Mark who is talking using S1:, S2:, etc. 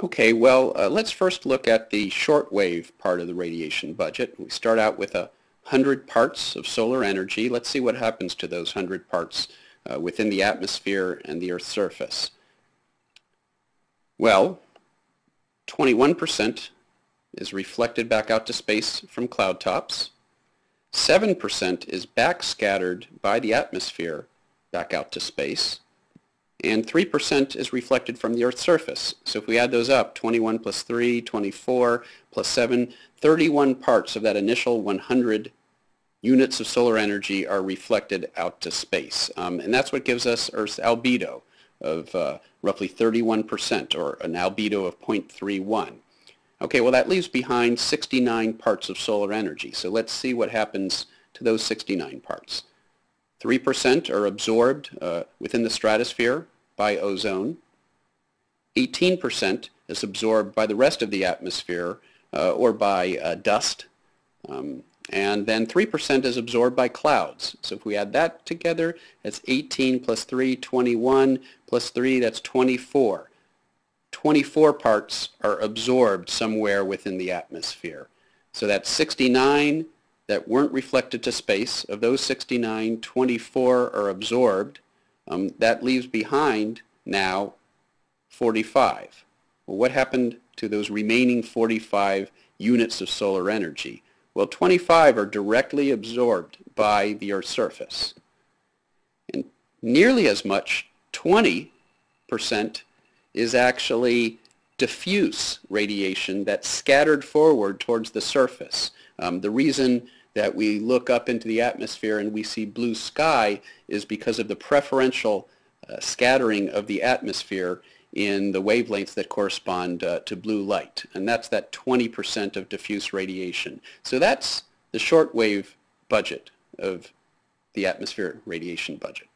S1: Okay, well, uh, let's first look at the shortwave part of the radiation budget. We start out with a 100 parts of solar energy. Let's see what happens to those 100 parts uh, within the atmosphere and the Earth's surface. Well, 21% is reflected back out to space from cloud tops. 7% is backscattered by the atmosphere back out to space and 3% is reflected from the Earth's surface. So if we add those up, 21 plus 3, 24 plus 7, 31 parts of that initial 100 units of solar energy are reflected out to space. Um, and that's what gives us Earth's albedo of uh, roughly 31%, or an albedo of 0.31. Okay, well that leaves behind 69 parts of solar energy. So let's see what happens to those 69 parts. 3% are absorbed uh, within the stratosphere by ozone. 18% is absorbed by the rest of the atmosphere uh, or by uh, dust. Um, and then 3% is absorbed by clouds. So if we add that together, that's 18 plus 3, 21, plus 3, that's 24. 24 parts are absorbed somewhere within the atmosphere. So that's 69 that weren't reflected to space. Of those 69, 24 are absorbed. Um, that leaves behind now 45. Well, what happened to those remaining 45 units of solar energy? Well, 25 are directly absorbed by the Earth's surface. And nearly as much, 20%, is actually diffuse radiation that's scattered forward towards the surface. Um, the reason that we look up into the atmosphere and we see blue sky is because of the preferential uh, scattering of the atmosphere in the wavelengths that correspond uh, to blue light. And that's that 20% of diffuse radiation. So that's the shortwave budget of the atmosphere radiation budget.